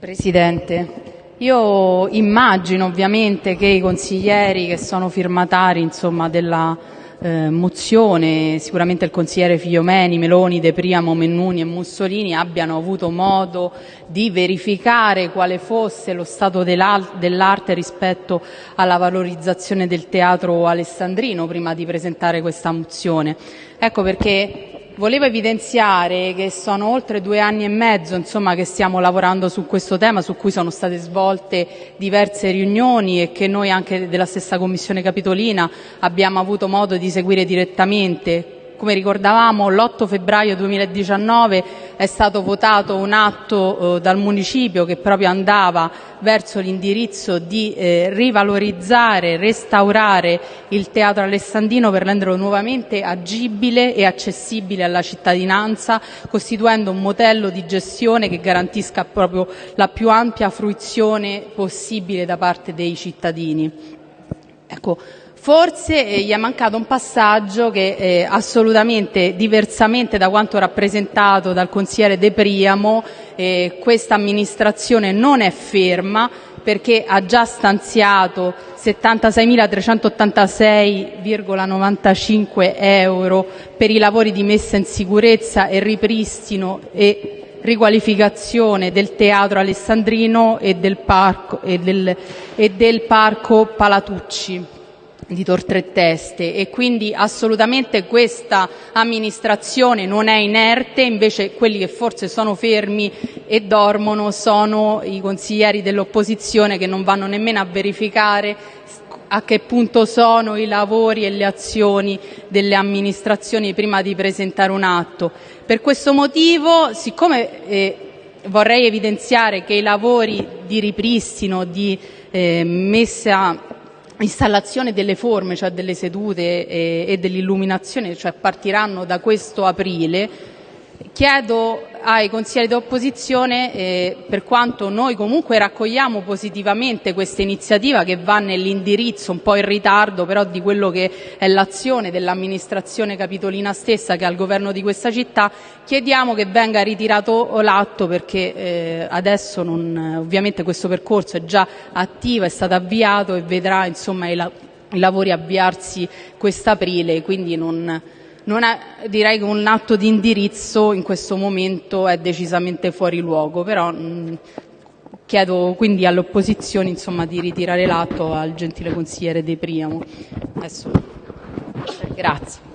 Presidente, io immagino ovviamente che i consiglieri che sono firmatari della eh, mozione, sicuramente il consigliere Figliomeni, Meloni, De Priamo, Mennuni e Mussolini abbiano avuto modo di verificare quale fosse lo stato dell'arte rispetto alla valorizzazione del teatro alessandrino prima di presentare questa mozione. Ecco perché Volevo evidenziare che sono oltre due anni e mezzo insomma, che stiamo lavorando su questo tema, su cui sono state svolte diverse riunioni e che noi anche della stessa Commissione Capitolina abbiamo avuto modo di seguire direttamente. Come ricordavamo, l'8 febbraio 2019 è stato votato un atto eh, dal municipio che proprio andava verso l'indirizzo di eh, rivalorizzare, restaurare il teatro alessandrino per renderlo nuovamente agibile e accessibile alla cittadinanza, costituendo un modello di gestione che garantisca la più ampia fruizione possibile da parte dei cittadini. Ecco, Forse eh, gli è mancato un passaggio che eh, assolutamente diversamente da quanto rappresentato dal consigliere De Priamo, eh, questa amministrazione non è ferma perché ha già stanziato 76.386,95 euro per i lavori di messa in sicurezza e ripristino e riqualificazione del teatro alessandrino e del parco, e del, e del parco Palatucci di Tor Tre Teste. E quindi assolutamente questa amministrazione non è inerte, invece quelli che forse sono fermi e dormono sono i consiglieri dell'opposizione che non vanno nemmeno a verificare a che punto sono i lavori e le azioni delle amministrazioni prima di presentare un atto. Per questo motivo, siccome eh, vorrei evidenziare che i lavori di ripristino, di eh, messa installazione delle forme, cioè delle sedute e, e dell'illuminazione, cioè partiranno da questo aprile, chiedo ai consiglieri d'opposizione, eh, per quanto noi comunque raccogliamo positivamente questa iniziativa che va nell'indirizzo un po' in ritardo però di quello che è l'azione dell'amministrazione capitolina stessa che è al governo di questa città, che venga ritirato l'atto perché eh, adesso ovviamente questo percorso è già attivo, è stato avviato e vedrà i lavori avviarsi quest'aprile, quindi non non è, direi che un atto di indirizzo in questo momento è decisamente fuori luogo, però mh, chiedo quindi all'opposizione insomma, di ritirare l'atto al gentile consigliere De Priamo. Adesso, grazie.